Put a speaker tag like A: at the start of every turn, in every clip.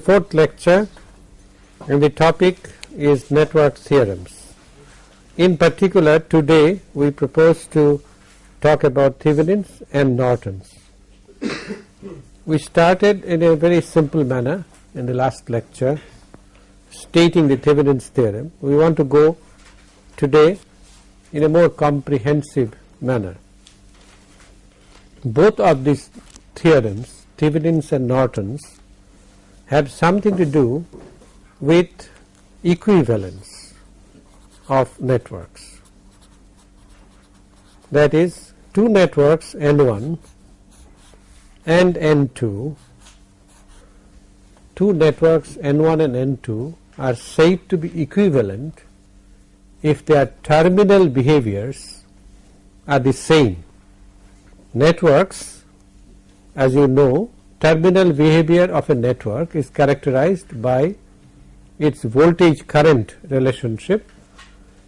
A: Fourth lecture and the topic is network theorems. In particular today we propose to talk about Thevenin's and Norton's. we started in a very simple manner in the last lecture stating the Thevenin's theorem. We want to go today in a more comprehensive manner. Both of these theorems, Thevenin's and Norton's, have something to do with equivalence of networks. That is two networks N1 and N2, two networks N1 and N2 are said to be equivalent if their terminal behaviors are the same. Networks as you know terminal behavior of a network is characterized by its voltage current relationship.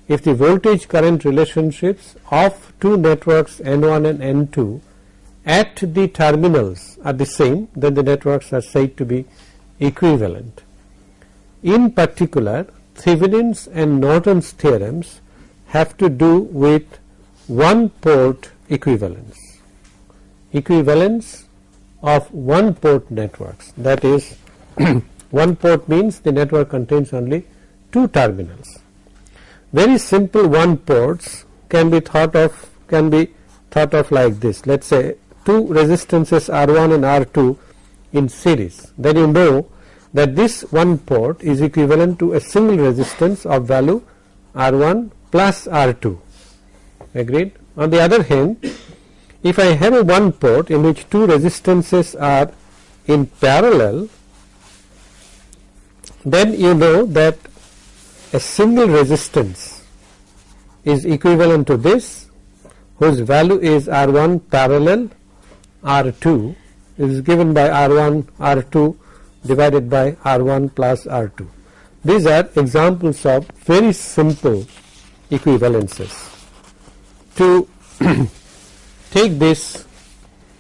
A: If the voltage current relationships of two networks N1 and N2 at the terminals are the same then the networks are said to be equivalent. In particular Thevenin's and Norton's theorems have to do with one port equivalence, equivalence of one port networks that is one port means the network contains only two terminals. Very simple one ports can be thought of can be thought of like this let us say two resistances R1 and R2 in series then you know that this one port is equivalent to a single resistance of value R1 plus R2 agreed. On the other hand if I have a one port in which two resistances are in parallel then you know that a single resistance is equivalent to this whose value is R1 parallel R2 is given by R1 R2 divided by R1 plus R2. These are examples of very simple equivalences. To take this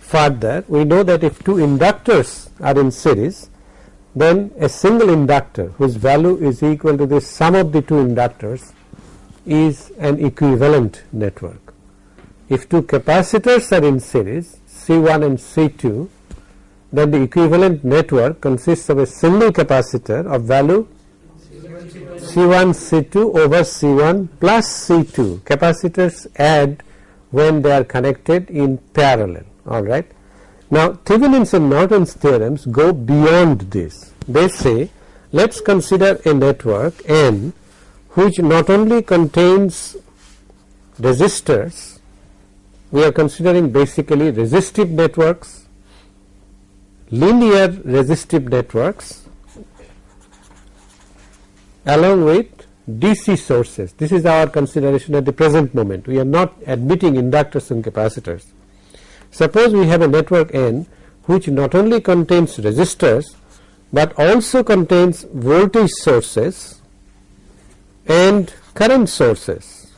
A: further we know that if two inductors are in series then a single inductor whose value is equal to the sum of the two inductors is an equivalent network. If two capacitors are in series C1 and C2 then the equivalent network consists of a single capacitor of value C1 C2 over C1 plus C2 capacitors add when they are connected in parallel alright. Now Thevenin's and Norton's theorems go beyond this they say let us consider a network N which not only contains resistors we are considering basically resistive networks linear resistive networks along with DC sources. This is our consideration at the present moment. We are not admitting inductors and capacitors. Suppose we have a network N which not only contains resistors, but also contains voltage sources and current sources.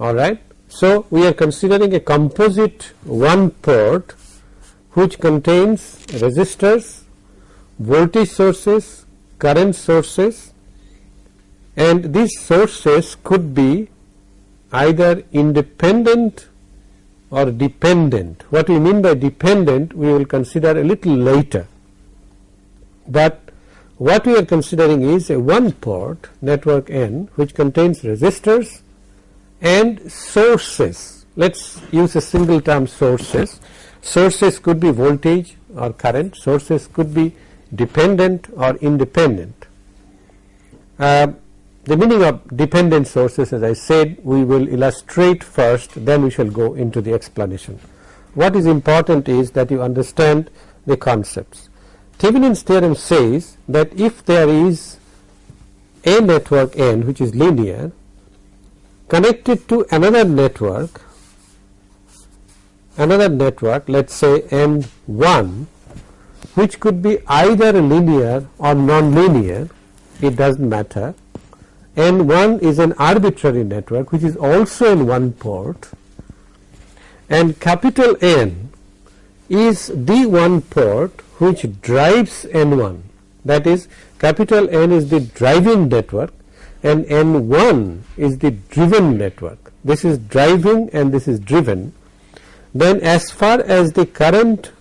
A: Alright. So, we are considering a composite one port which contains resistors, voltage sources, current sources and these sources could be either independent or dependent. What we mean by dependent we will consider a little later, but what we are considering is a one port network N which contains resistors and sources. Let us use a single term sources Sources could be voltage or current, sources could be dependent or independent. Uh, the meaning of dependent sources as I said we will illustrate first then we shall go into the explanation. What is important is that you understand the concepts. Thevenin's theorem says that if there is a network N which is linear connected to another network another network let us say N1 which could be either linear or non-linear it does not matter N1 is an arbitrary network which is also in one port and capital N is the one port which drives N1 that is capital N is the driving network and N1 is the driven network. This is driving and this is driven. Then as far as the current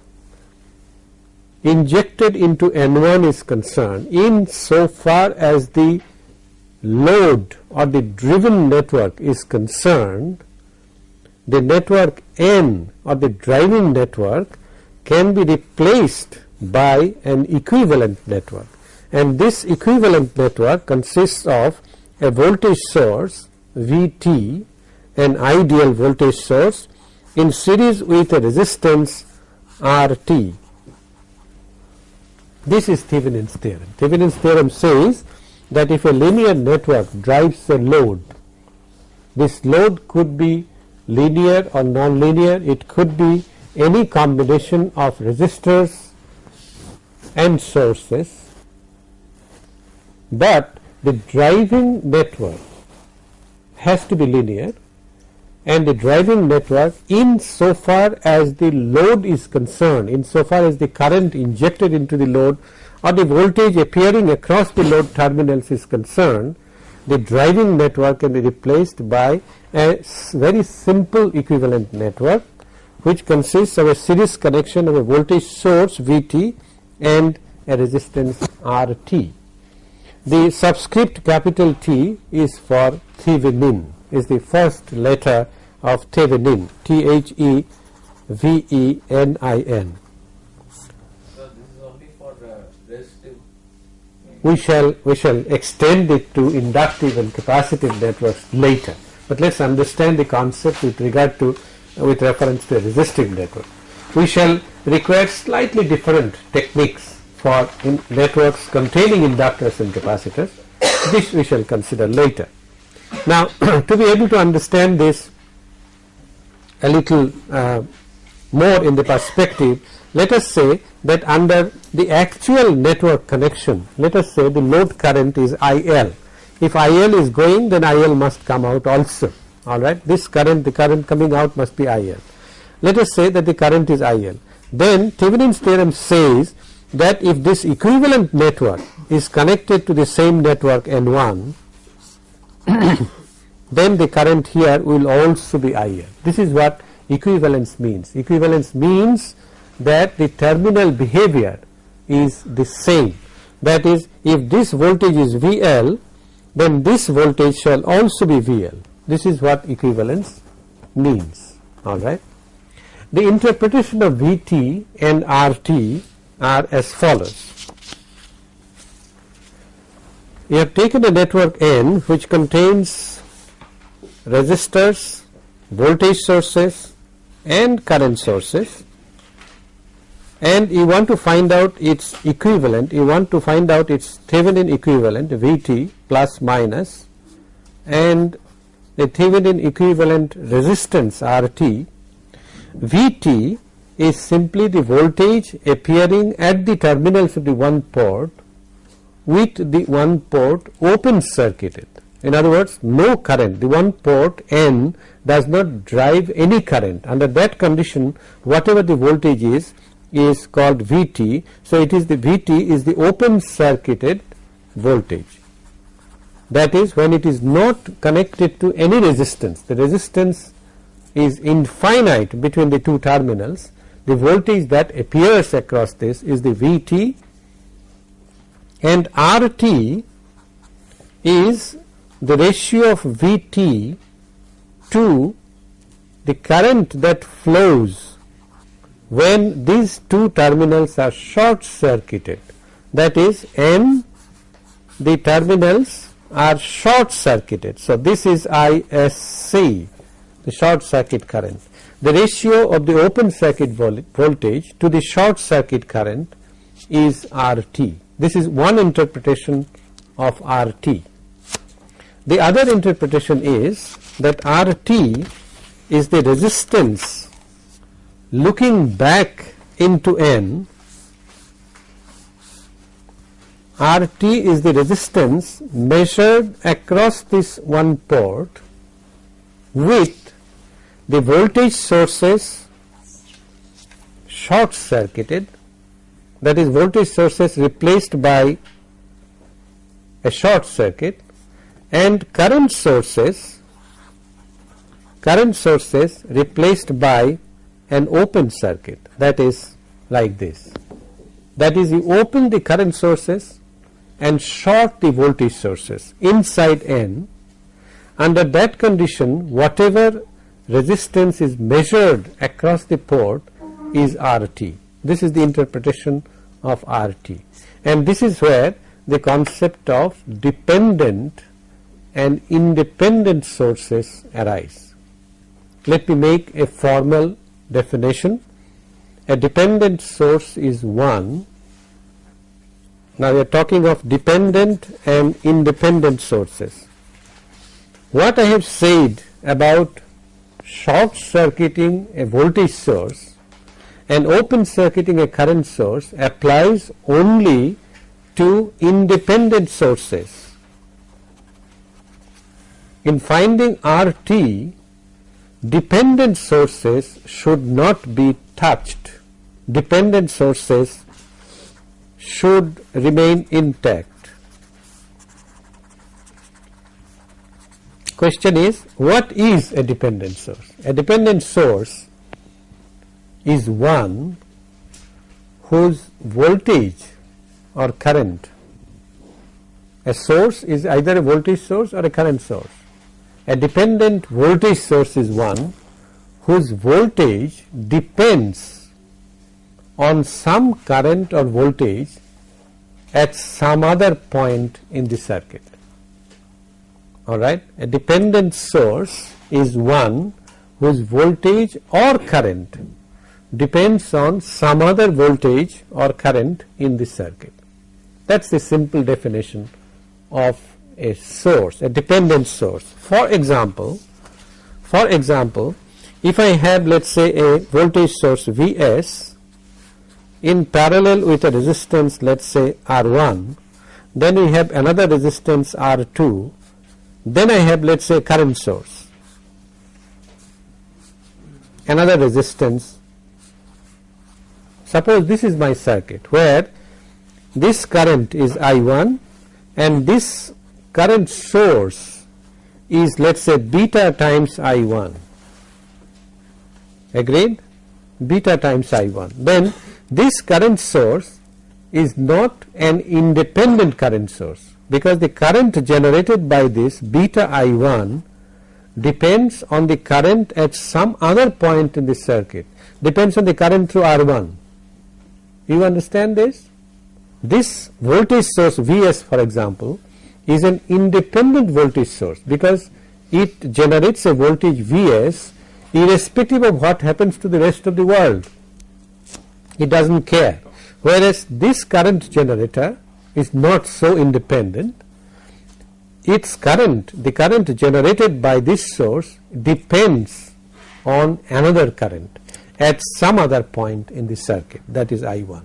A: injected into N1 is concerned, in so far as the load or the driven network is concerned, the network N or the driving network can be replaced by an equivalent network and this equivalent network consists of a voltage source Vt an ideal voltage source in series with a resistance Rt. This is Thevenin's theorem. Thevenin's theorem says that if a linear network drives a load, this load could be linear or non-linear, it could be any combination of resistors and sources, but the driving network has to be linear and the driving network in so far as the load is concerned, in so far as the current injected into the load or the voltage appearing across the load terminals is concerned, the driving network can be replaced by a very simple equivalent network which consists of a series connection of a voltage source Vt and a resistance RT. The subscript capital T is for Thevenin is the first letter of Thevenin T H E V E N I N.
B: So this is only for resistive.
A: We shall we shall extend it to inductive and capacitive networks later, but let us understand the concept with regard to uh, with reference to a resistive network. We shall require slightly different techniques for networks containing inductors and capacitors. This we shall consider later. Now, to be able to understand this a little uh, more in the perspective, let us say that under the actual network connection, let us say the load current is IL. If IL is going, then IL must come out also. All right, this current, the current coming out must be IL. Let us say that the current is IL. Then Thevenin's theorem says that if this equivalent network is connected to the same network N1 then the current here will also be IL. This is what equivalence means. Equivalence means that the terminal behavior is the same. That is, if this voltage is VL, then this voltage shall also be VL. This is what equivalence means. All right. The interpretation of Vt and Rt are as follows. We have taken a network N which contains resistors, voltage sources and current sources. And you want to find out its equivalent, you want to find out its Thevenin equivalent Vt plus minus. And the Thevenin equivalent resistance RT. Vt is simply the voltage appearing at the terminals of the one port with the one port open circuited. In other words, no current, the one port N does not drive any current. Under that condition, whatever the voltage is, is called Vt. So, it is the Vt is the open circuited voltage. That is when it is not connected to any resistance, the resistance is infinite between the two terminals the voltage that appears across this is the Vt and RT is the ratio of Vt to the current that flows when these two terminals are short circuited that is M the terminals are short circuited. So, this is ISC the short circuit current the ratio of the open circuit voltage to the short circuit current is RT. This is one interpretation of RT. The other interpretation is that RT is the resistance looking back into N RT is the resistance measured across this one port with the voltage sources short circuited that is voltage sources replaced by a short circuit and current sources current sources replaced by an open circuit that is like this that is you open the current sources and short the voltage sources inside N under that condition whatever resistance is measured across the port is RT. This is the interpretation of RT and this is where the concept of dependent and independent sources arise. Let me make a formal definition. A dependent source is one. Now we are talking of dependent and independent sources. What I have said about short circuiting a voltage source and open circuiting a current source applies only to independent sources. In finding RT, dependent sources should not be touched. Dependent sources should remain intact. Question is what is a dependent source? A dependent source is one whose voltage or current a source is either a voltage source or a current source. A dependent voltage source is one whose voltage depends on some current or voltage at some other point in the circuit. Alright, a dependent source is one whose voltage or current depends on some other voltage or current in the circuit. That is the simple definition of a source, a dependent source. For example, for example, if I have let us say a voltage source Vs in parallel with a resistance let us say R1, then we have another resistance R2, then I have let us say current source, another resistance. Suppose this is my circuit where this current is I1 and this current source is let us say beta times I1 agreed? Beta times I1 then this current source is not an independent current source because the current generated by this beta I1 depends on the current at some other point in the circuit. Depends on the current through R1 you understand this this voltage source Vs for example is an independent voltage source because it generates a voltage Vs irrespective of what happens to the rest of the world. It does not care. Whereas this current generator is not so independent. Its current, the current generated by this source depends on another current at some other point in the circuit that is I1.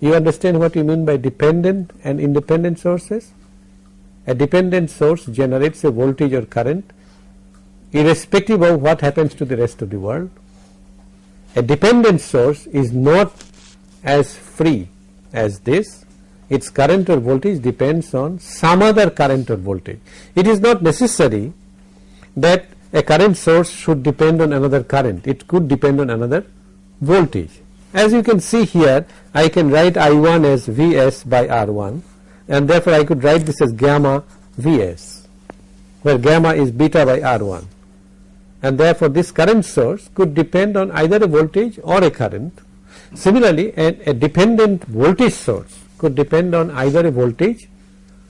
A: You understand what you mean by dependent and independent sources? A dependent source generates a voltage or current irrespective of what happens to the rest of the world. A dependent source is not as free as this, its current or voltage depends on some other current or voltage. It is not necessary that a current source should depend on another current, it could depend on another voltage. As you can see here I can write I1 as Vs by R1 and therefore I could write this as gamma Vs where gamma is beta by R1 and therefore this current source could depend on either a voltage or a current. Similarly a, a dependent voltage source could depend on either a voltage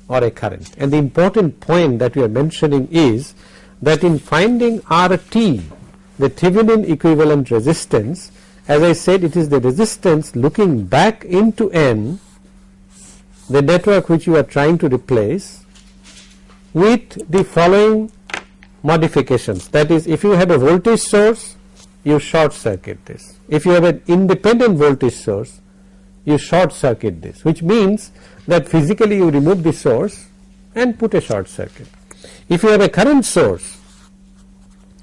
A: or a current and the important point that we are mentioning is that in finding RT the Thevenin equivalent resistance as I said it is the resistance looking back into N the network which you are trying to replace with the following modifications. That is if you have a voltage source you short circuit this. If you have an independent voltage source you short circuit this which means that physically you remove the source and put a short circuit if you have a current source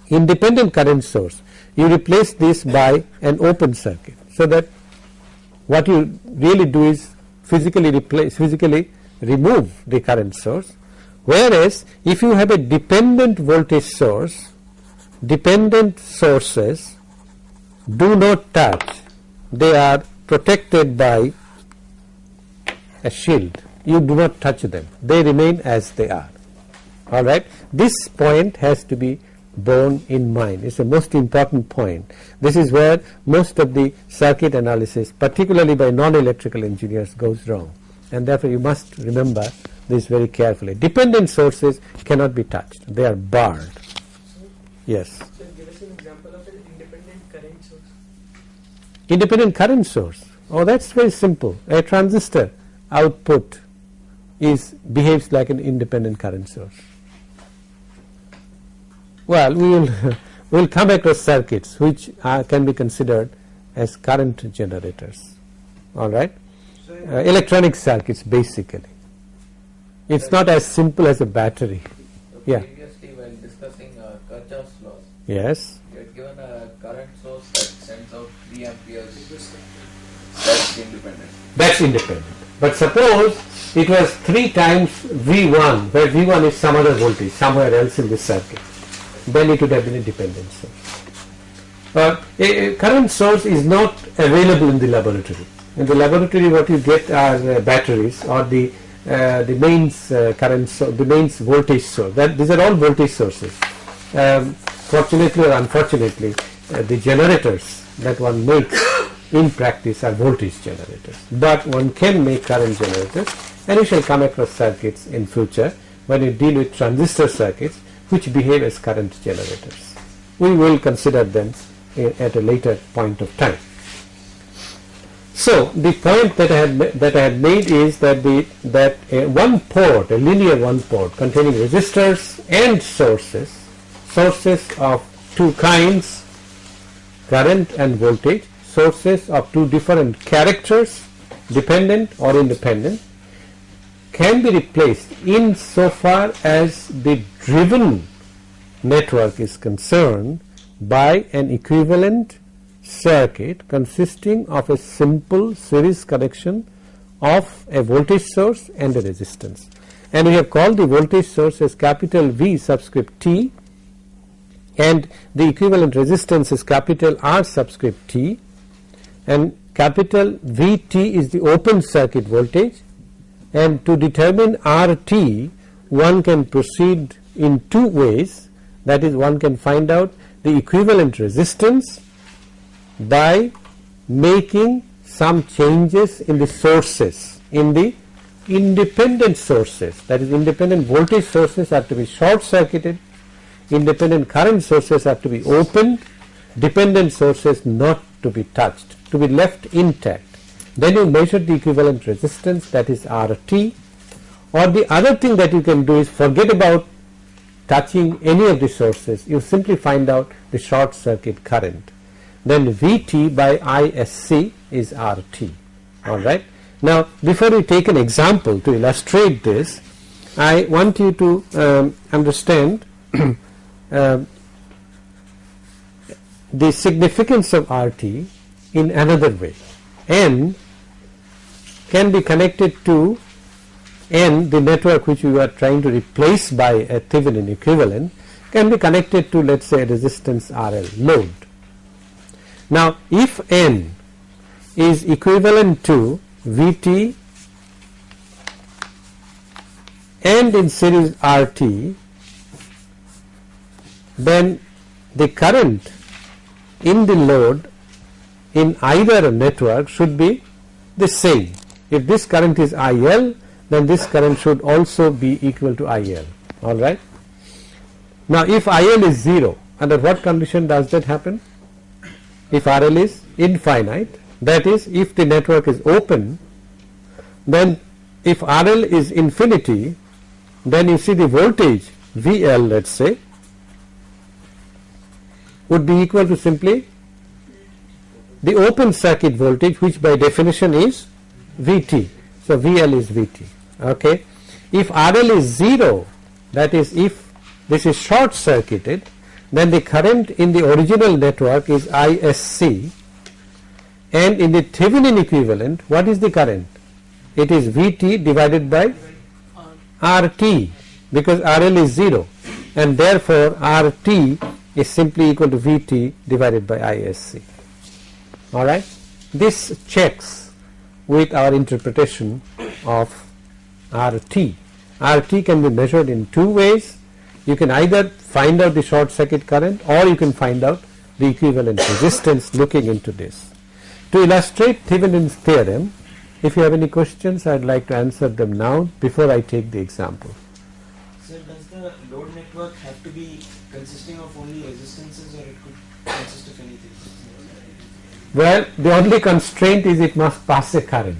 A: independent current source you replace this by an open circuit so that what you really do is physically replace physically remove the current source. Whereas if you have a dependent voltage source dependent sources do not touch. They are protected by a shield. You do not touch them. They remain as they are all right? This point has to be borne in mind. It's the most important point. This is where most of the circuit analysis particularly by non-electrical engineers goes wrong. And therefore you must remember this very carefully. Dependent sources cannot be touched. They are barred. Yes.
C: So give us an example of an independent current source.
A: independent current source. Oh that's very simple. A transistor output is behaves like an independent current source well we will we will come across circuits which are, can be considered as current generators all right uh, electronic circuits basically it's not as simple as a battery
B: So
A: Yeah.
B: Previously, while discussing uh, Kirchhoff's laws,
A: yes
B: you had given a current source that sends out 3 amperes. That's independent.
A: that's independent. But suppose it was 3 times V1 where V1 is some other voltage somewhere else in this circuit then it would have been a dependent source. Uh, a, a current source is not available in the laboratory. In the laboratory what you get are uh, batteries or the uh, the mains uh, current so the mains voltage source that these are all voltage sources. Um, fortunately or unfortunately uh, the generators that one makes in practice are voltage generators but one can make current generators and you shall come across circuits in future when you deal with transistor circuits which behave as current generators. We will consider them at a later point of time. So the point that I ma- that I had made is that the that a one port, a linear one port containing resistors and sources, sources of two kinds, current and voltage, sources of two different characters, dependent or independent, can be replaced in so far as the driven network is concerned by an equivalent circuit consisting of a simple series connection of a voltage source and a resistance. And we have called the voltage source as capital V subscript T and the equivalent resistance is capital R subscript T and capital VT is the open circuit voltage and to determine RT one can proceed in two ways. That is one can find out the equivalent resistance by making some changes in the sources in the independent sources. That is independent voltage sources have to be short circuited independent current sources have to be opened dependent sources not to be touched to be left intact. Then you measure the equivalent resistance that is RT or the other thing that you can do is forget about touching any of the sources you simply find out the short circuit current then Vt by Isc is RT alright. Now before we take an example to illustrate this I want you to um, understand um, the significance of RT in another way. N can be connected to N the network which we are trying to replace by a Thevenin equivalent can be connected to let us say resistance RL load. Now if N is equivalent to Vt and in series RT then the current in the load in either network should be the same. If this current is IL then this current should also be equal to IL alright. Now if IL is 0 under what condition does that happen? If RL is infinite that is if the network is open then if RL is infinity then you see the voltage VL let us say would be equal to simply the open circuit voltage which by definition is Vt. So VL is Vt okay. If RL is 0 that is if this is short circuited then the current in the original network is Isc and in the Thevenin equivalent what is the current? It is Vt divided by RT because RL is 0 and therefore RT is simply equal to Vt divided by ISC alright. This checks with our interpretation of RT. RT can be measured in two ways you can either find out the short circuit current or you can find out the equivalent resistance looking into this. To illustrate Thevenin's theorem if you have any questions I would like to answer them now before I take the example.
D: Sir, does the load network have to be consisting of only resistances or it could consist of anything?
A: Well, the only constraint is it must pass a current.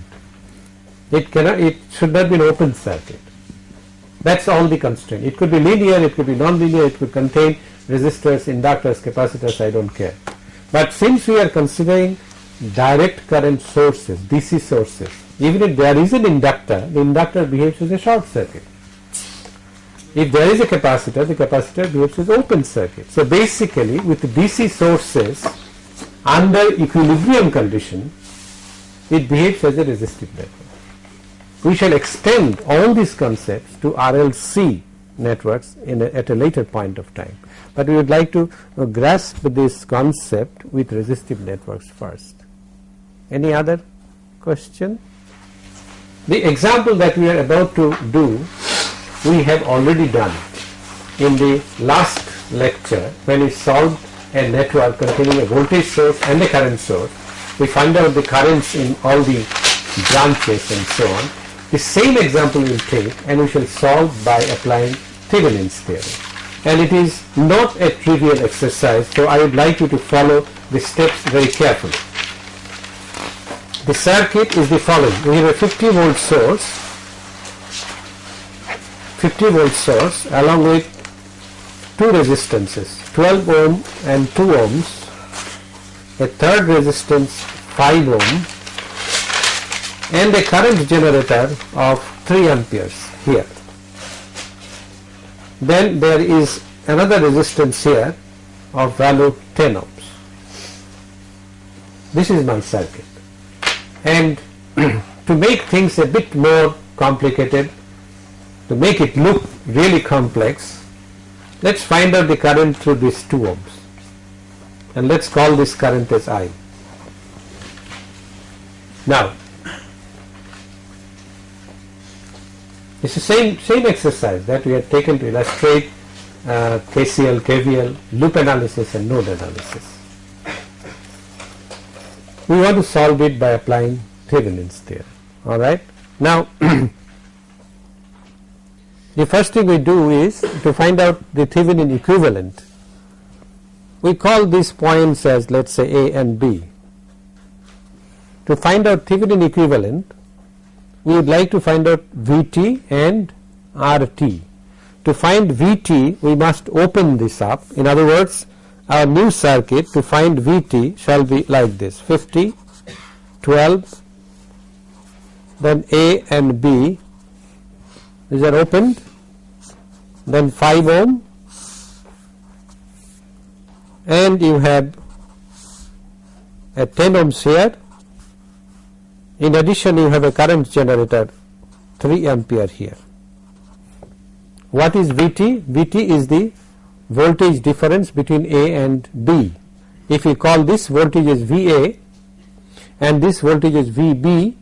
A: It cannot, it should not be an open circuit. That's all the constraint. It could be linear, it could be non-linear, it could contain resistors, inductors, capacitors, I don't care. But since we are considering direct current sources, DC sources, even if there is an inductor, the inductor behaves as a short circuit. If there is a capacitor, the capacitor behaves as open circuit. So basically with DC sources under equilibrium condition, it behaves as a resistive network. We shall extend all these concepts to RLC networks a, at a later point of time, but we would like to uh, grasp this concept with resistive networks first. Any other question? The example that we are about to do we have already done in the last lecture when we solved a network containing a voltage source and a current source. We find out the currents in all the branches and so on. The same example we will take and we shall solve by applying Thevenin's theorem. And it is not a trivial exercise, so I would like you to follow the steps very carefully. The circuit is the following. We have a 50 volt source, 50 volt source along with two resistances 12 ohm and 2 ohms, a third resistance 5 ohm and a current generator of 3 amperes here. Then there is another resistance here of value 10 ohms. This is my circuit and to make things a bit more complicated to make it look really complex let us find out the current through these 2 ohms and let us call this current as I. Now it's the same same exercise that we had taken to illustrate uh, KCL, KVL, loop analysis and node analysis. We want to solve it by applying Thevenin's theorem alright. Now the first thing we do is to find out the Thevenin equivalent. We call these points as let us say A and B. To find out Thevenin equivalent, we would like to find out Vt and Rt. To find Vt, we must open this up. In other words, our new circuit to find Vt shall be like this 50, 12, then A and B these are opened then 5 ohm. And you have a 10 ohms here in addition you have a current generator 3 ampere here. What is Vt? Vt is the voltage difference between A and B. If we call this voltage as Va and this voltage is Vb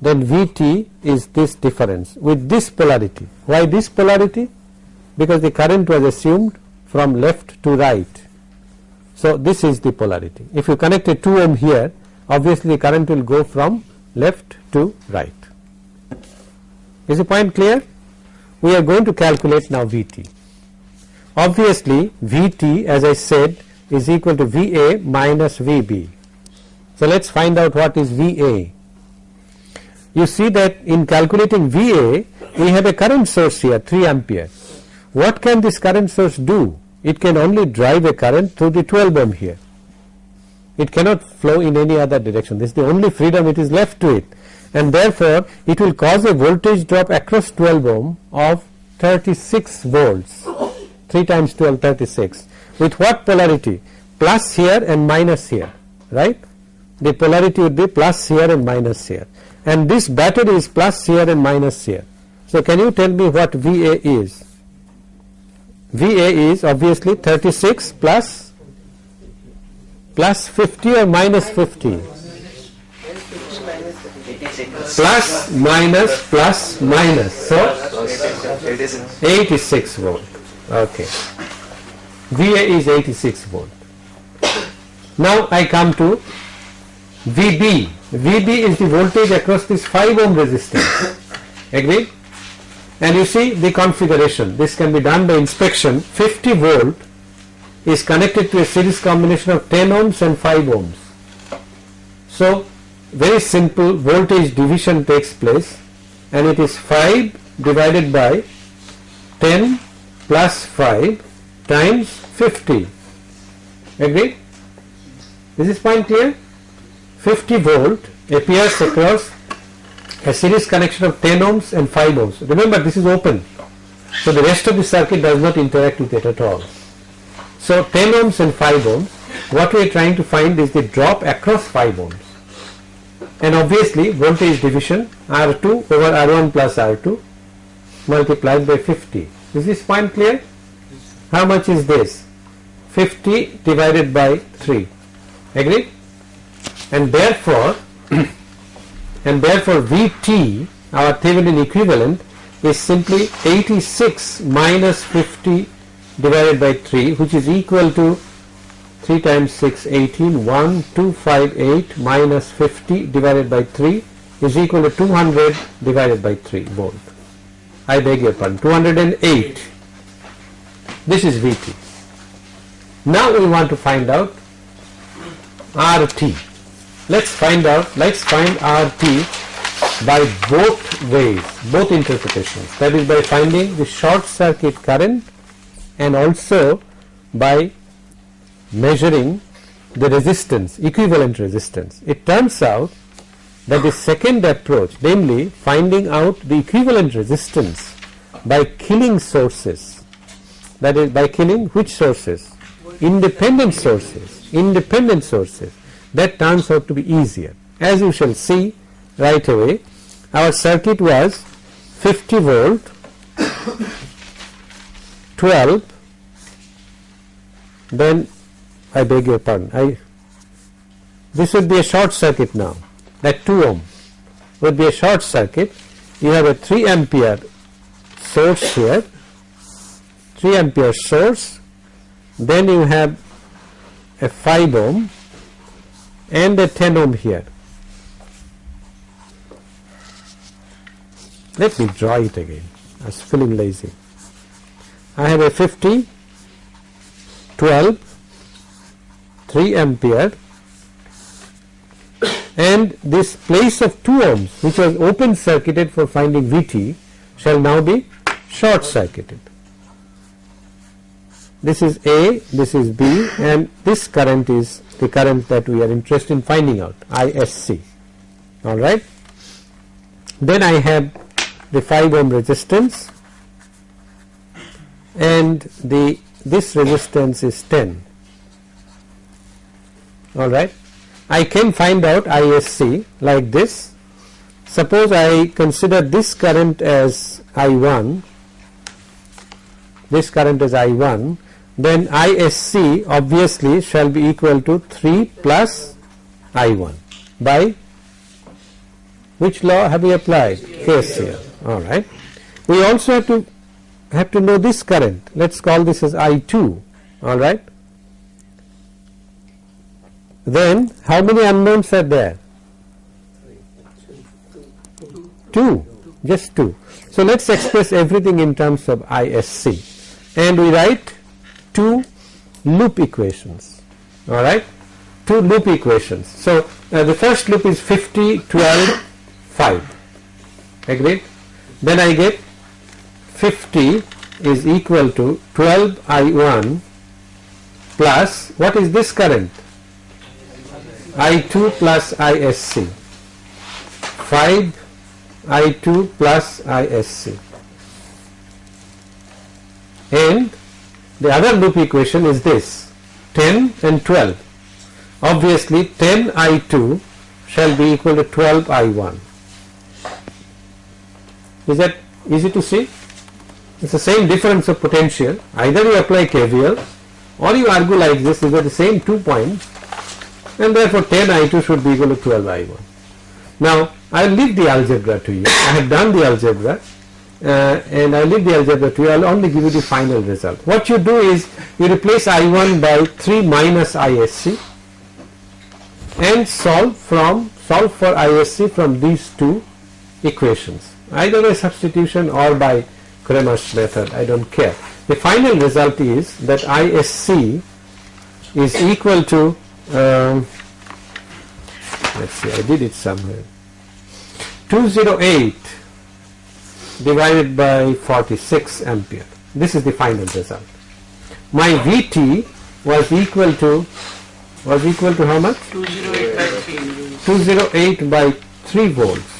A: then Vt is this difference with this polarity. Why this polarity? Because the current was assumed from left to right. So, this is the polarity. If you connect a 2 ohm here, obviously the current will go from left to right. Is the point clear? We are going to calculate now Vt. Obviously, Vt as I said is equal to Va minus Vb. So, let us find out what is Va you see that in calculating VA we have a current source here 3 ampere. What can this current source do? It can only drive a current through the 12 ohm here. It cannot flow in any other direction. This is the only freedom it is left to it and therefore it will cause a voltage drop across 12 ohm of 36 volts 3 times 12 36 with what polarity plus here and minus here right the polarity would be plus here and minus here and this battery is plus here and minus here. So, can you tell me what VA is? VA is obviously 36 plus plus 50 or minus 50 plus minus plus minus. So 86 volt. Okay. VA is 86 volt. Now I come to VB VB is the voltage across this 5 ohm resistance. Agreed and you see the configuration. This can be done by inspection. 50 volt is connected to a series combination of 10 ohms and 5 ohms. So very simple voltage division takes place and it is 5 divided by 10 plus 5 times 50 agreed this is point clear 50 volt appears across a series connection of 10 ohms and 5 ohms remember this is open so the rest of the circuit does not interact with it at all so 10 ohms and 5 ohms what we are trying to find is the drop across 5 ohms and obviously voltage division R2 over R1 plus R2 multiplied by 50. Is this point clear? How much is this? 50 divided by 3. Agreed? And therefore, and therefore Vt, our Thevenin equivalent, is simply 86 minus 50 divided by 3, which is equal to 3 times 6 18 1 2 5 8 minus 50 divided by 3 is equal to 200 divided by 3 volt. I beg your pardon 208 this is Vt. Now we want to find out RT. Let's find out let's find RT by both ways both interpretations that is by finding the short circuit current and also by measuring the resistance, equivalent resistance. It turns out that the second approach, namely finding out the equivalent resistance by killing sources, that is by killing which sources? Independent sources, independent sources, that turns out to be easier. As you shall see right away, our circuit was 50 volt, 12, then I beg your pardon. I this would be a short circuit now. That 2 ohm would be a short circuit. You have a 3 ampere source here, 3 ampere source. Then you have a 5 ohm and a 10 ohm here. Let me draw it again. I was feeling lazy. I have a 50, 12, 3 ampere and this place of 2 ohms which was open circuited for finding Vt shall now be short circuited. This is A, this is B and this current is the current that we are interested in finding out ISC alright. Then I have the 5 ohm resistance and the this resistance is 10 alright. I can find out ISC like this. Suppose I consider this current as I1, this current as I1, then ISC obviously shall be equal to 3 plus I1 by which law have we applied? KCL. Alright. We also have to have to know this current. Let us call this as I2. Alright then how many unknowns are there? 2, just 2. So let us express everything in terms of ISC and we write two loop equations, alright, two loop equations. So uh, the first loop is 50, 12, 5, agreed? Then I get 50 is equal to 12 I1 plus what is this current? I2 plus ISC 5 I2 plus ISC and the other loop equation is this 10 and 12 obviously 10 I2 shall be equal to 12 I1. Is that easy to see? It's the same difference of potential. Either you apply KVL or you argue like this, you got the same two points and therefore 10 I2 should be equal to 12 I1. Now I will leave the algebra to you. I have done the algebra uh, and I leave the algebra to you. I will only give you the final result. What you do is you replace I1 by 3 minus ISC and solve from solve for ISC from these two equations either by substitution or by Cramer's method I do not care. The final result is that ISC is equal to um, let us see I did it somewhere 208 divided by 46 ampere. This is the final result. My VT was equal to was equal to how much?
C: 208 by 3.
A: 208 by 3 volts.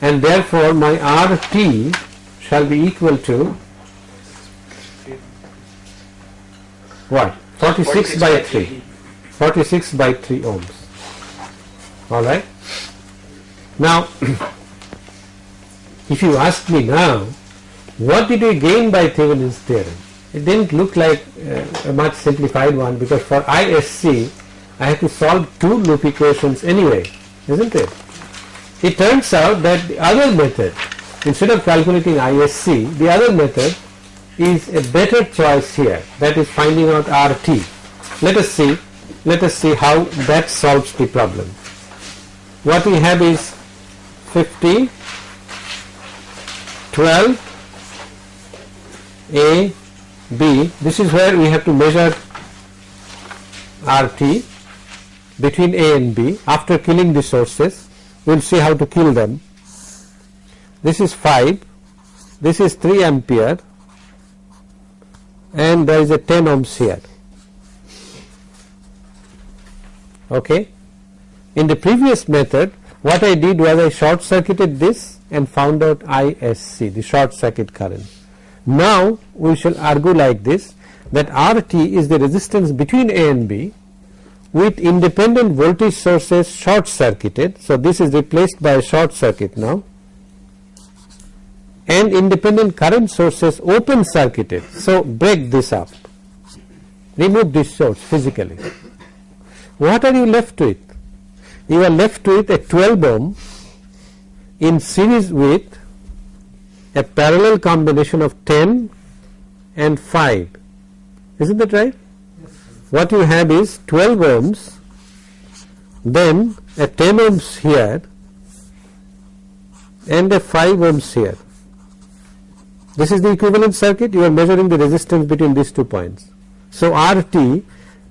A: And therefore my RT shall be equal to what? 46 by 3 46 by 3 ohms. Alright now if you ask me now what did we gain by Thevenin's theorem? It didn't look like uh, a much simplified one because for ISC I have to solve two loop equations anyway isn't it? It turns out that the other method instead of calculating ISC the other method is a better choice here. That is finding out RT let us see let us see how that solves the problem. What we have is 50 12 A B. This is where we have to measure RT between A and B. After killing the sources we will see how to kill them. This is 5 this is 3 ampere. And there is a 10 ohms here. Okay? In the previous method what I did was I short circuited this and found out ISC the short circuit current now we shall argue like this that RT is the resistance between A and B with independent voltage sources short circuited. So, this is replaced by a short circuit now and independent current sources open circuited. So, break this up, remove this source physically. What are you left with? You are left with a 12 ohm in series with a parallel combination of 10 and 5. Isn't that right? Yes, What you have is 12 ohms, then a 10 ohms here and a 5 ohms here. This is the equivalent circuit, you are measuring the resistance between these two points. So, RT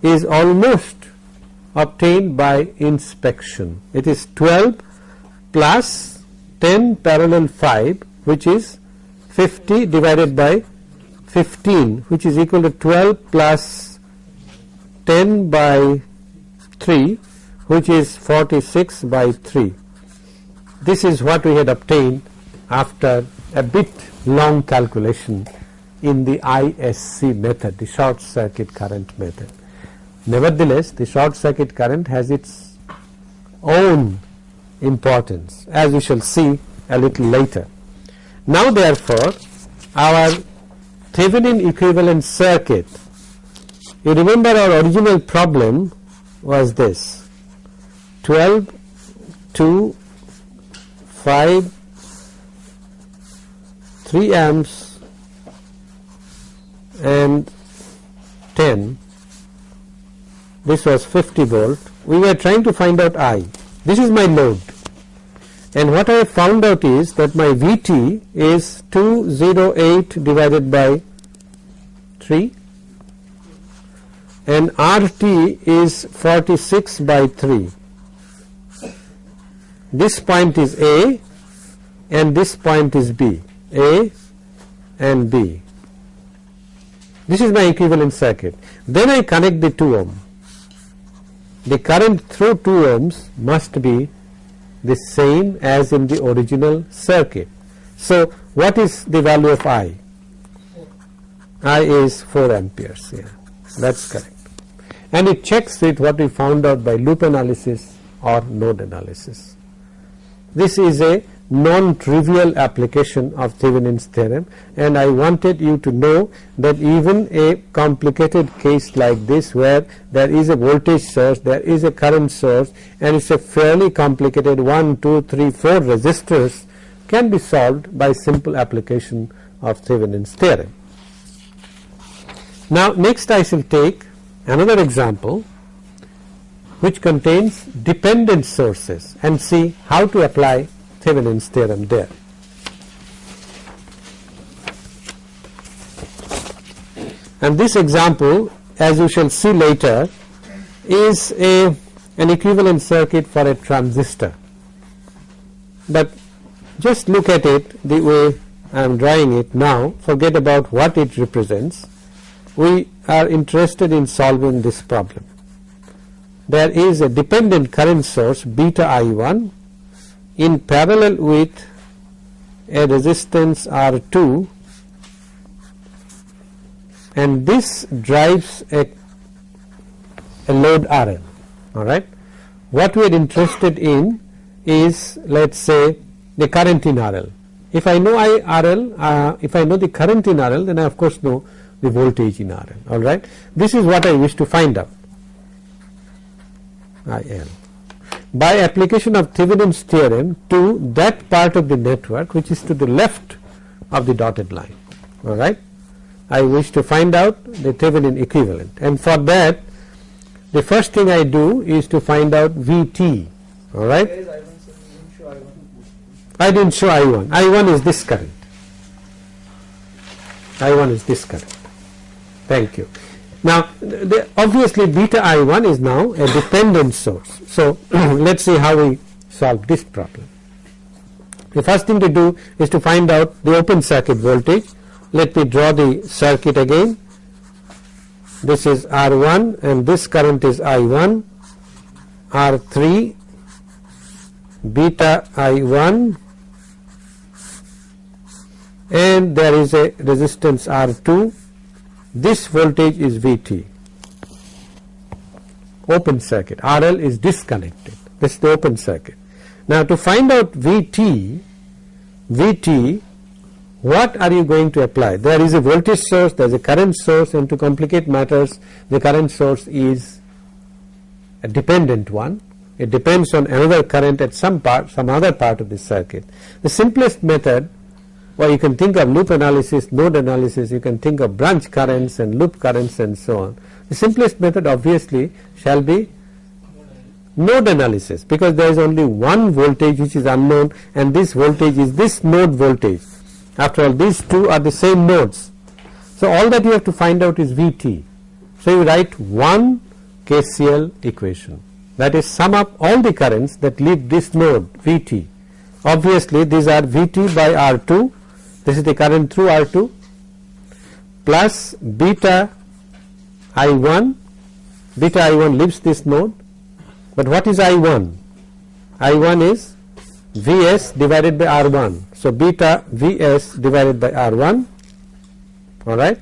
A: is almost obtained by inspection. It is 12 plus 10 parallel 5 which is 50 divided by 15 which is equal to 12 plus 10 by 3 which is 46 by 3. This is what we had obtained after a bit long calculation in the ISC method, the short circuit current method. Nevertheless, the short circuit current has its own importance. As we shall see a little later. Now therefore, our Thevenin equivalent circuit, you remember our original problem was this. 12, 2, 5, 3 amps and 10 this was 50 volt. We were trying to find out I this is my load and what I have found out is that my Vt is 208 divided by 3 and RT is 46 by 3 this point is A and this point is B a and B. This is my equivalent circuit. Then I connect the 2 ohm. The current through 2 ohms must be the same as in the original circuit. So, what is the value of I? I is 4 amperes, yeah, that is correct. and it checks with what we found out by loop analysis or node analysis. This is a non-trivial application of Thevenin's theorem and I wanted you to know that even a complicated case like this where there is a voltage source, there is a current source and it is a fairly complicated 1, 2, 3, 4 resistors can be solved by simple application of Thevenin's theorem. Now next I shall take another example which contains dependent sources and see how to apply Thevenin's theorem there. And this example as you shall see later is a an equivalent circuit for a transistor. But just look at it the way I am drawing it now forget about what it represents. We are interested in solving this problem. There is a dependent current source beta I1 in parallel with a resistance R2 and this drives a, a load RL alright. What we are interested in is let us say the current in RL. If I know I RL, uh, if I know the current in RL then I of course know the voltage in RL alright. This is what I wish to find out IL by application of Thevenin's theorem to that part of the network which is to the left of the dotted line alright. I wish to find out the Thevenin equivalent and for that the first thing I do is to find out Vt alright.
C: I1 sir? You didn't show I1.
A: I did not show I1, I1 is this current, I1 is this current, thank you. Now the, obviously beta I1 is now a dependent source. So let us see how we solve this problem. The first thing to do is to find out the open circuit voltage. Let me draw the circuit again. This is R1 and this current is I1, R3, beta I1 and there is a resistance R2 this voltage is Vt open circuit. RL is disconnected. This is the open circuit. Now to find out Vt Vt what are you going to apply? There is a voltage source there is a current source and to complicate matters the current source is a dependent one. It depends on another current at some part some other part of the circuit. The simplest method or you can think of loop analysis, node analysis, you can think of branch currents and loop currents and so on. The simplest method obviously shall be node analysis because there is only one voltage which is unknown and this voltage is this node voltage. After all these two are the same nodes. So all that you have to find out is Vt. So you write one KCL equation that is sum up all the currents that leave this node Vt. Obviously these are Vt by R2 this is the current through R2 plus beta I1 beta I1 leaves this node. But what is I1 I1 is Vs divided by R1 so beta Vs divided by R1 alright?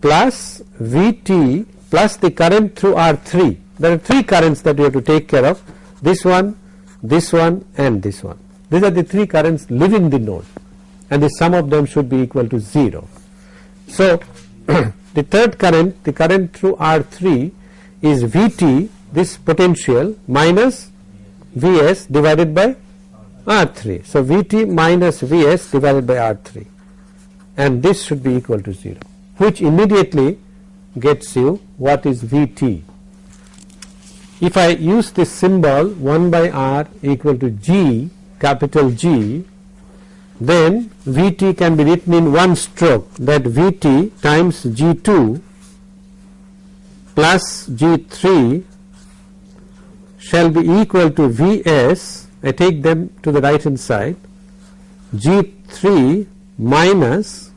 A: Plus Vt plus the current through R3 there are three currents that you have to take care of. This one this one and this one. These are the three currents leaving the node and the sum of them should be equal to 0. So the third current the current through R3 is Vt this potential minus Vs divided by R3. So Vt minus Vs divided by R3 and this should be equal to 0 which immediately gets you what is Vt. If I use this symbol 1 by R equal to G capital G then Vt can be written in one stroke that Vt times G2 plus G3 shall be equal to Vs I take them to the right hand side G3 minus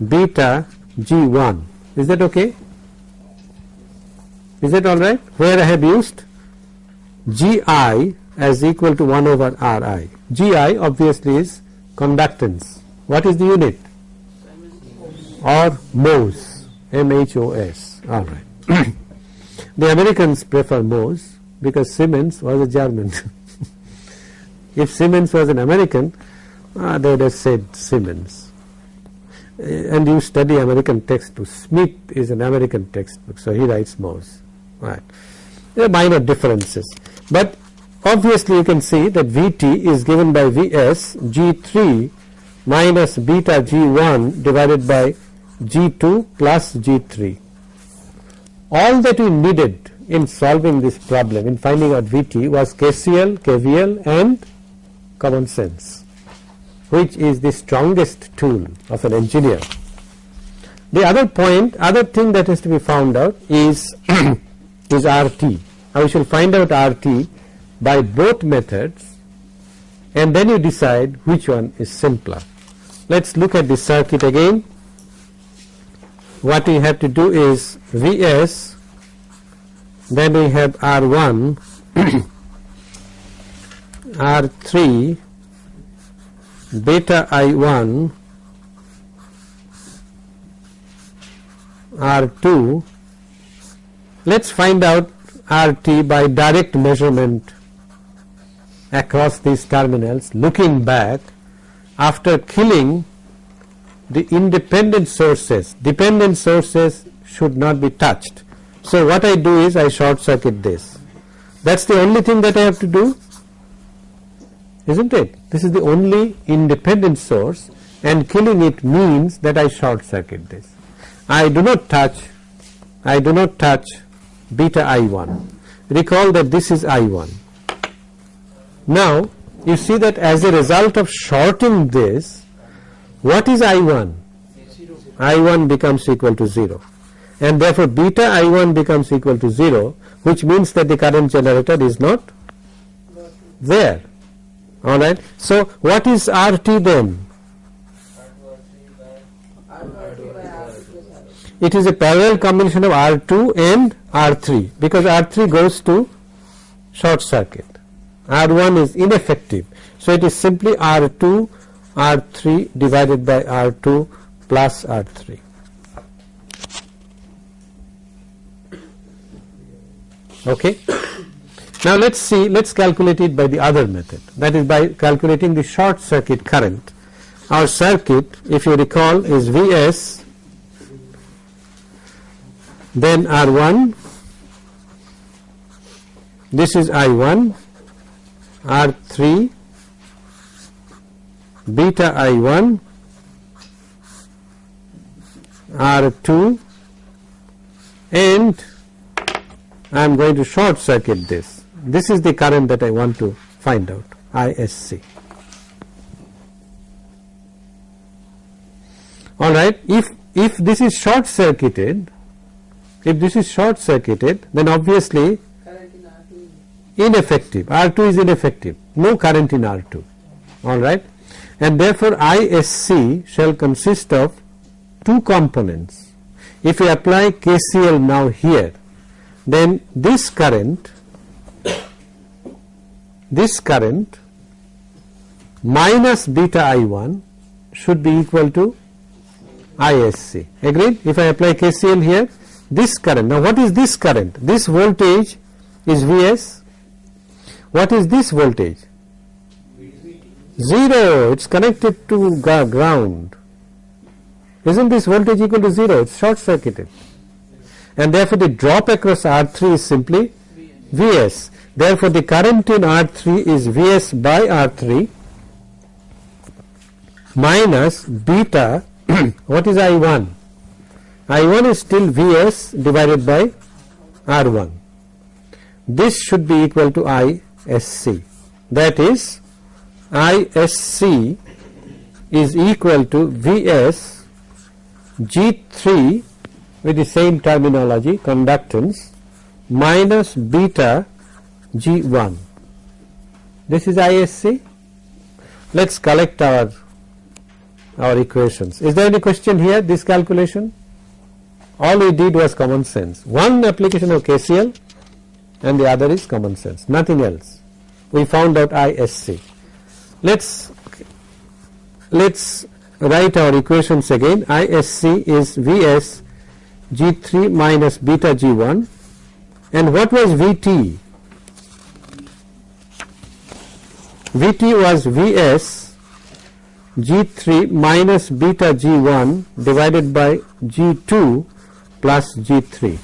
A: beta G1 is that okay? Is that alright where I have used Gi as equal to 1 over Ri Gi obviously is conductance. What is the unit? Or mhos, M-H-O-S, alright. The Americans prefer mhos because Siemens was a German. if Siemens was an American, uh, they would have said Siemens. Uh, and you study American textbook. Smith is an American textbook, so he writes mhos. Right. There are minor differences, but obviously you can see that Vt is given by Vs G3 minus beta G1 divided by G2 plus G3. All that we needed in solving this problem in finding out Vt was KCL, KVL and common sense which is the strongest tool of an engineer. The other point, other thing that has to be found out is is RT. Now we shall find out RT by both methods and then you decide which one is simpler. Let us look at the circuit again. What we have to do is Vs, then we have R1, R3, beta I1, R2. Let us find out RT by direct measurement across these terminals looking back after killing the independent sources, dependent sources should not be touched. So what I do is I short circuit this. That's the only thing that I have to do, isn't it? This is the only independent source and killing it means that I short circuit this. I do not touch, I do not touch beta I1. Recall that this is I1. Now you see that as a result of shorting this, what is I1? I1 becomes equal to 0 and therefore beta I1 becomes equal to 0 which means that the current generator is not there alright. So what is RT then? It is a parallel combination of R2 and R3 because R3 goes to short circuit. R1 is ineffective. So it is simply R2 R3 divided by R2 plus R3. Okay. Now let us see, let us calculate it by the other method that is by calculating the short circuit current. Our circuit if you recall is Vs then R1 this is I1 R3 beta I1 R2 and I am going to short circuit this. This is the current that I want to find out ISC. Alright, if, if this is short circuited, if this is short circuited then obviously
C: R2
A: ineffective, R2 is ineffective, no current in R2 alright and therefore ISC shall consist of two components. If we apply KCL now here then this current this current minus beta I1 should be equal to ISC agreed? If I apply KCL here this current. Now what is this current? This voltage is Vs what is this voltage? 0 it is connected to ground. Isn't this voltage equal to 0 it is short circuited. And therefore the drop across R3 is simply Vs. Therefore the current in R3 is Vs by R3 minus beta. What is I1 I1 is still Vs divided by R1 this should be equal to ISC that is ISC is equal to Vs G3 with the same terminology conductance minus beta G1 this is ISC let us collect our our equations. Is there any question here this calculation? All we did was common sense. One application of KCL and the other is common sense. Nothing else. We found out ISC let's let's write our equations again. ISC is Vs G3 minus beta G1 and what was Vt? Vt was Vs G3 minus beta G1 divided by G2 plus G3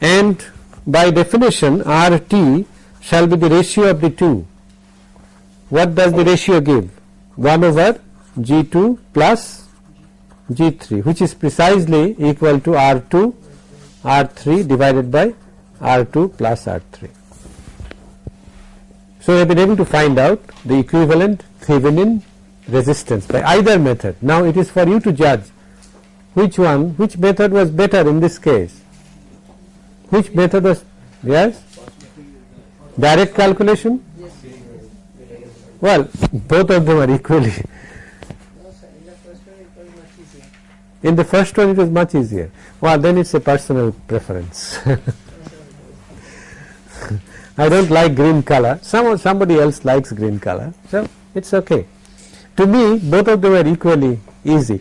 A: and by definition RT shall be the ratio of the two. What does the ratio give? 1 over G2 plus G3 which is precisely equal to R2 R3 divided by R2 plus R3. So we have been able to find out the equivalent Thevenin resistance by either method. Now it is for you to judge which one, which method was better in this case. Which method was, yes? Direct calculation? Well, both of them are equally.
C: In the first one it was much easier.
A: Well, then it's a personal preference. I don't like green color. Some somebody else likes green color, so it's okay. To me, both of them are equally easy.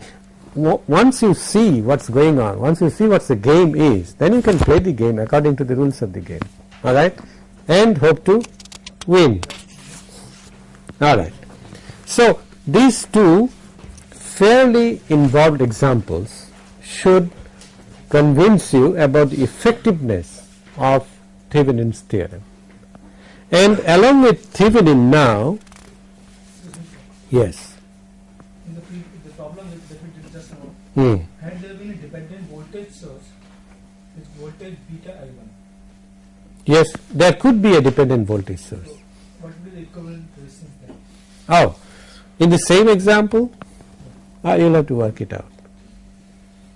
A: Once you see what's going on, once you see what the game is, then you can play the game according to the rules of the game. All right, and hope to win. All right. So these two fairly involved examples should convince you about the effectiveness of Thevenin's theorem. And along with Thevenin now, yes,
E: In the, pre- the problem with that we did
A: hmm,
E: had there been a dependent voltage source with voltage beta I1,
A: yes, there could be a dependent voltage source.
E: what would be the equivalent resistance then?
A: Oh, in the same example, ah, you'll have to work it out.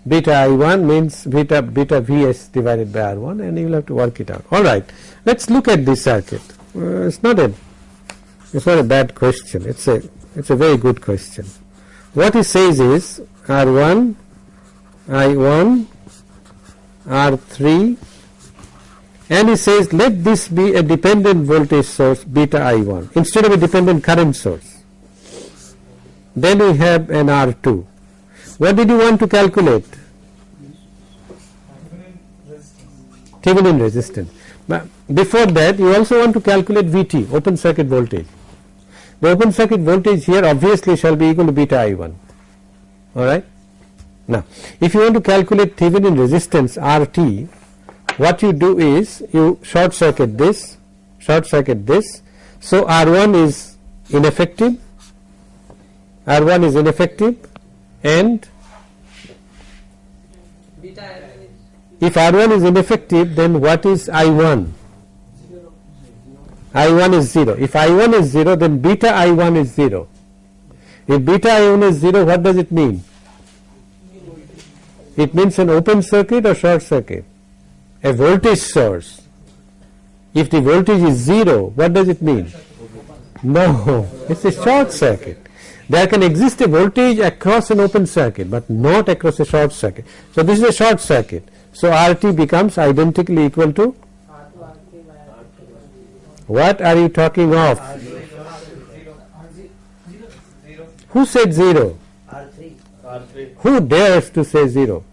A: Beta I1 means beta beta Vs divided by R1 and you'll have to work it out. Alright, let's look at this circuit. Uh, it's not a it's not a bad question. It's a it's a very good question. What he says is R1, I1, R3 and he says let this be a dependent voltage source beta I1 instead of a dependent current source. Then we have an R2. What did you want to calculate?
E: Thevenin resistance.
A: But before that you also want to calculate VT open circuit voltage. The open circuit voltage here obviously shall be equal to beta I1 alright. Now if you want to calculate Thevenin resistance RT what you do is you short circuit this short circuit this so R1 is ineffective R1 is ineffective and
C: Beta I1 is
A: if R1 is ineffective then what is I1. I1 is 0. If I1 is 0 then beta I1 is 0. If beta I1 is 0 what does it mean? It means an open circuit or short circuit? A voltage source. If the voltage is 0 what does it mean? No, it's a short circuit. There can exist a voltage across an open circuit but not across a short circuit. So this is a short circuit. So RT becomes identically equal to
C: R2, R3 by R2.
A: what are you talking of? Who said 0?
C: R3.
A: Who dares to say 0?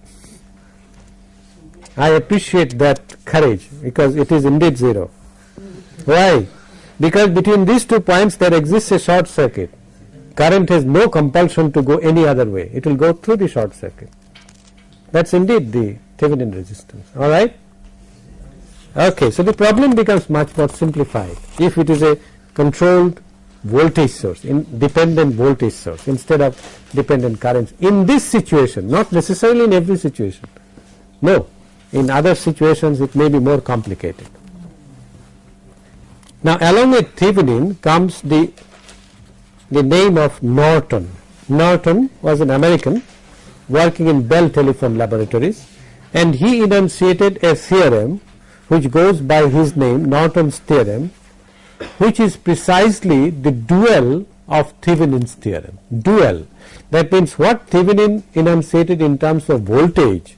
A: I appreciate that courage because it is indeed 0. Why? Because between these two points there exists a short circuit. Current has no compulsion to go any other way. It will go through the short circuit. That's indeed the Thevenin resistance. Alright? Okay, so the problem becomes much more simplified if it is a controlled voltage source, in dependent voltage source instead of dependent currents. In this situation, not necessarily in every situation. No, in other situations it may be more complicated. Now along with Thevenin comes the, the name of Norton. Norton was an American working in Bell Telephone Laboratories and he enunciated a theorem which goes by his name Norton's theorem which is precisely the dual of Thevenin's theorem. Dual. That means what Thevenin enunciated in terms of voltage,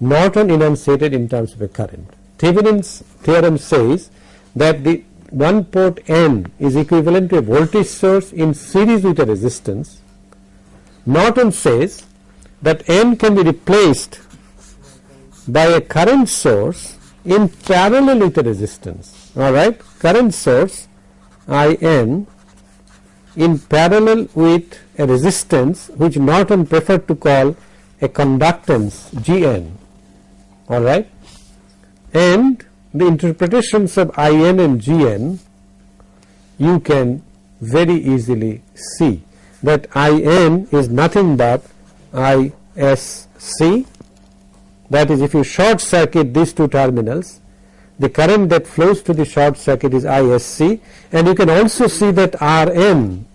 A: Norton enunciated in terms of a current. Thevenin's theorem says that the one port N is equivalent to a voltage source in series with a resistance. Norton says that N can be replaced by a current source in parallel with a resistance alright current source I n in parallel with a resistance which Norton preferred to call a conductance G n alright and the interpretations of I n and G n you can very easily see that I n is nothing but I s c. That is if you short circuit these two terminals the current that flows to the short circuit is ISC and you can also see that Rn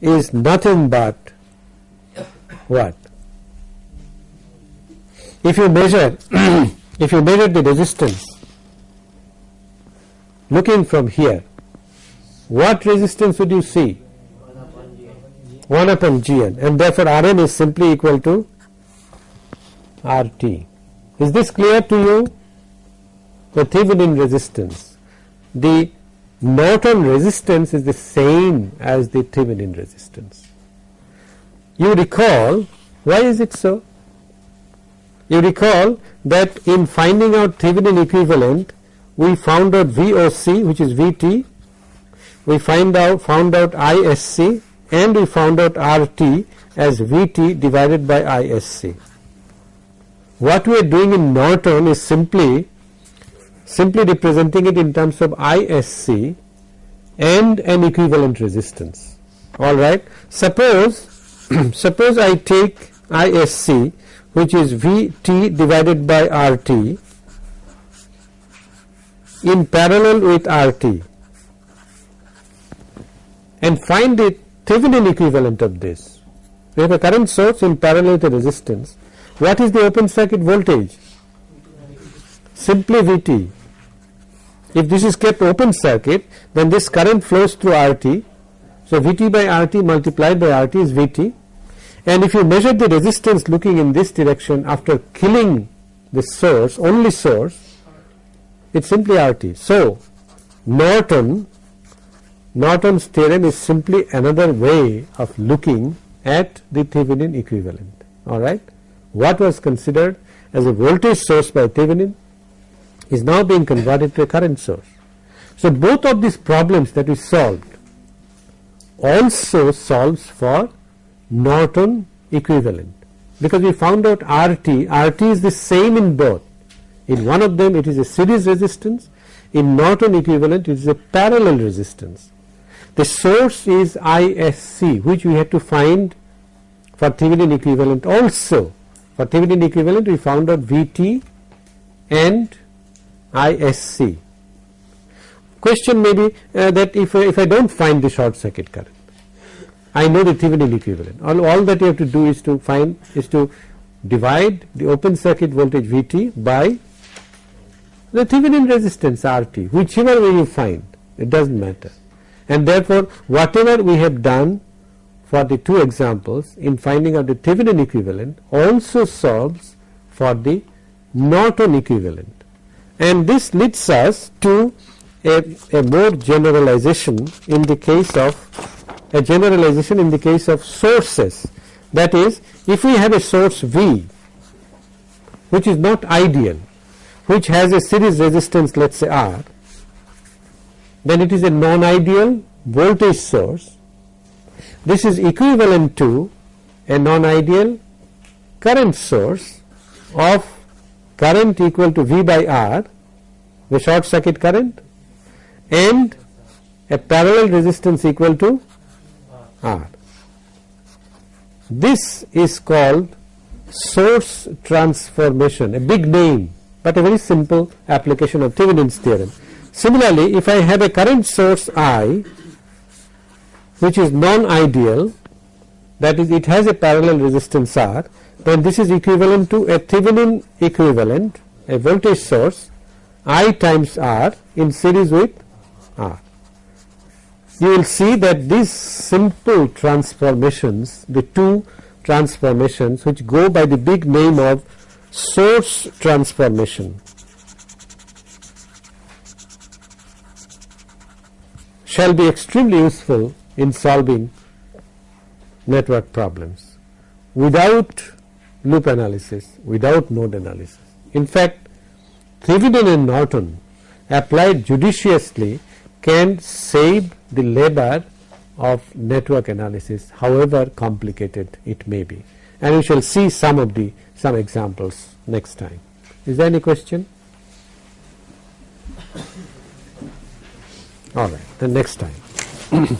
A: is nothing but what if you measure if you measure the resistance looking from here what resistance would you see 1 upon Gn and therefore Rn is simply equal to RT. Is this clear to you? The Thevenin resistance. The Norton resistance is the same as the Thevenin resistance. You recall, why is it so? You recall that in finding out Thevenin equivalent, we found out VOC which is VT, we find out found out ISC and we found out RT as VT divided by ISC. What we are doing in Norton is simply simply representing it in terms of ISC and an equivalent resistance. Alright. Suppose suppose I take ISC which is VT divided by RT in parallel with RT and find the Thevenin equivalent of this. We have a current source in parallel with a resistance. What is the open circuit voltage? Simply Vt. If this is kept open circuit, then this current flows through RT. So Vt by RT multiplied by RT is Vt. And if you measure the resistance looking in this direction after killing the source, only source, it's simply RT. So Norton Norton's theorem is simply another way of looking at the Thevenin equivalent. All right. What was considered as a voltage source by Thevenin is now being converted to a current source. So both of these problems that we solved also solves for Norton equivalent because we found out RT, RT is the same in both. In one of them it is a series resistance, in Norton equivalent it is a parallel resistance. The source is ISC which we had to find for Thevenin equivalent also. For Thevenin equivalent we found out VT and ISC. Question may be uh, that if, uh, if I do not find the short circuit current, I know the Thevenin equivalent. All, all that you have to do is to find is to divide the open circuit voltage Vt by the Thevenin resistance RT, whichever way you find, it does not matter and therefore whatever we have done for the two examples in finding out the Thevenin equivalent also solves for the Norton equivalent and this leads us to a, a more generalization in the case of a generalization in the case of sources that is if we have a source V which is not ideal which has a series resistance let us say R then it is a non-ideal voltage source. This is equivalent to a non-ideal current source of current equal to V by R, the short circuit current and a parallel resistance equal to R. This is called source transformation, a big name, but a very simple application of Thevenin's theorem. Similarly, if I have a current source I which is non-ideal that is it has a parallel resistance R then this is equivalent to a Thevenin equivalent a voltage source I times R in series with R. You will see that these simple transformations the two transformations which go by the big name of source transformation shall be extremely useful in solving network problems without loop analysis, without node analysis. In fact, Thevenin and Norton applied judiciously can save the labor of network analysis however complicated it may be and we shall see some of the some examples next time. Is there any question? All right, the next time.